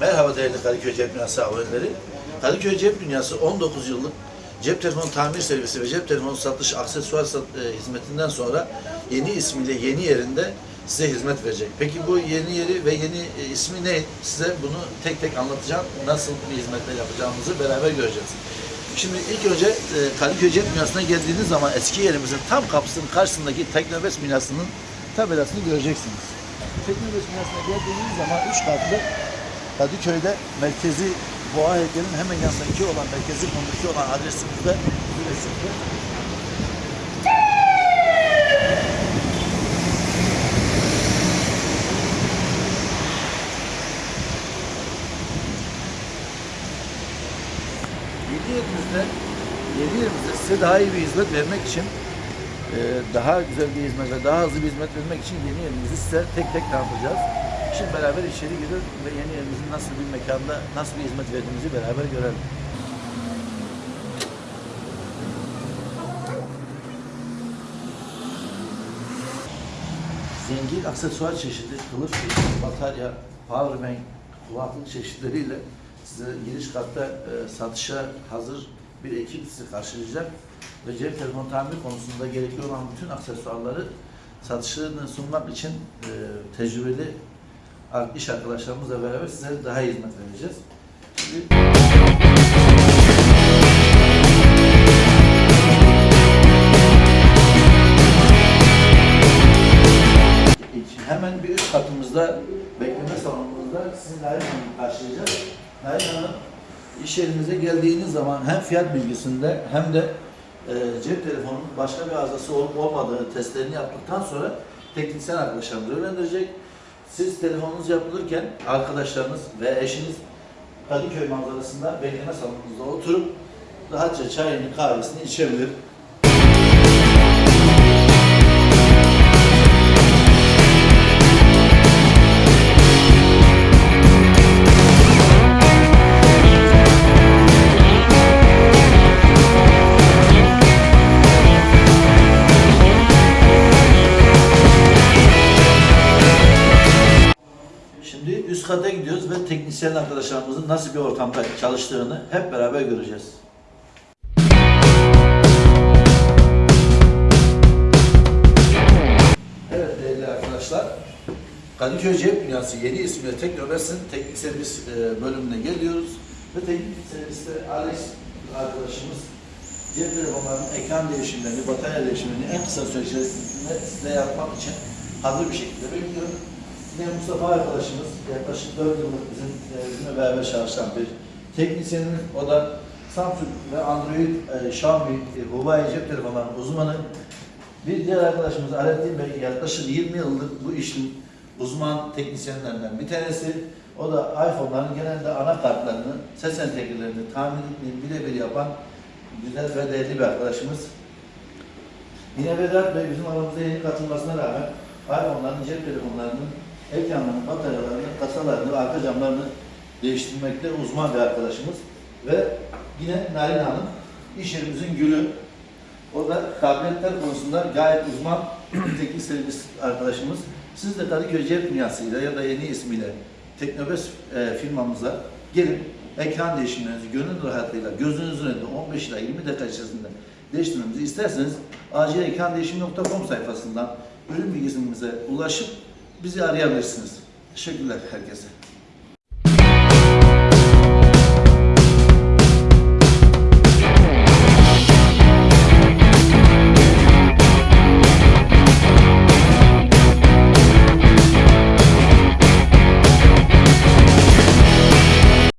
Merhaba değerli Kadıköy Cep Dünyası aboneleri. Kadıköy Cep Dünyası 19 yıllık cep telefonu tamir servisi ve cep telefonu satış aksesuar sat, e, hizmetinden sonra yeni ismiyle yeni yerinde size hizmet verecek. Peki bu yeni yeri ve yeni e, ismi ne? Size bunu tek tek anlatacağım. Nasıl bir hizmetler yapacağımızı beraber göreceğiz. Şimdi ilk önce e, Kadıköy Cep Dünyası'na geldiğiniz zaman eski yerimizin tam kapısının karşısındaki Teknobes binasının tabelasını göreceksiniz. Teknobes binasına geldiğiniz zaman üç katlı Kadıköy'de merkezi Boğa heykelinin hemen yanındaki olan merkezi konudaki olan adresimizde üretimde. Yeni yerimizde, yeni yerimizde size daha iyi bir hizmet vermek için e, daha güzel bir hizmet ve daha hızlı bir hizmet vermek için yeni yerimizi size tek tek tanıtacağız. Şimdi beraber içeri girelim ve yeni yerimizin nasıl bir mekanda, nasıl bir hizmet verdiğimizi beraber görelim. Zengin aksesuar çeşidi, kılıf çeşidi, batarya, powerbank, kulaklık çeşitleriyle size giriş katta e, satışa hazır bir ekip sizi karşılayacak ve cep telefonu tamir konusunda gerekli olan bütün aksesuarları satışını sunmak için e, tecrübeli iş arkadaşlarımızla beraber size daha iyi hizmet vereceğiz. Şimdi hemen bir üst katımızda bekleme salonumuzda sizi Nail Hanım'ı karşılayacağız. Nail Hanım iş yerinize geldiğiniz zaman hem fiyat bilgisinde hem de e, cep telefonunun başka bir arızası olup olmadığı testlerini yaptıktan sonra teknisyen arkadaşlarımız öğrendirecek. Siz telefonunuz yapılırken arkadaşlarınız ve eşiniz Kadıköy manzarasında bekleme salonunuzda oturup rahatça çayını kahvesini içebilir. Şimdi üst kata gidiyoruz ve teknisyen arkadaşlarımızın nasıl bir ortamda çalıştığını hep beraber göreceğiz. Evet değerli arkadaşlar, Kadıköy Cep Dünyası yeni ismiyle Teknobes'in teknik servis e, bölümüne geliyoruz. Ve teknik serviste Alex arkadaşımız cep telefonlarının ekran değişimlerini, batarya değişimlerini en kısa süre içerisinde size yapmak için hazır bir şekilde bekliyor. Yine Mustafa arkadaşımız yaklaşık 4 yıllık bizim e, bizimle beraber çalışan bir teknisyenimiz. O da Samsung ve Android, e, Xiaomi, e, Huawei cep telefonlarının uzmanı. Bir diğer arkadaşımız Alaaddin Bey yaklaşık 20 yıllık bu işin uzman teknisyenlerinden bir tanesi. O da iPhone'ların genelde anakartlarını, ses entegrelerini, tamirlerini birebir yapan güzel ve değerli bir arkadaşımız. Yine Vedat Bey bizim aramıza yeni katılmasına rağmen iPhone'ların, cep telefonlarının ekranlarını, bataryalarını, kasalarını ve arka camlarını değiştirmekte uzman bir arkadaşımız. Ve yine Narin Hanım, iş yerimizin gülü. O da tabletler konusunda gayet uzman teknik servis arkadaşımız. Siz de Kadıköy Cep Dünyası'yla ya da yeni ismiyle Teknobes e, firmamıza gelin ekran değişimlerinizi gönül rahatlığıyla gözünüzün önünde 15 ila 20 dakika içerisinde değiştirmemizi isterseniz acilekrandeşim.com sayfasından ürün bilgisimize ulaşıp bizi arayabilirsiniz. Teşekkürler herkese.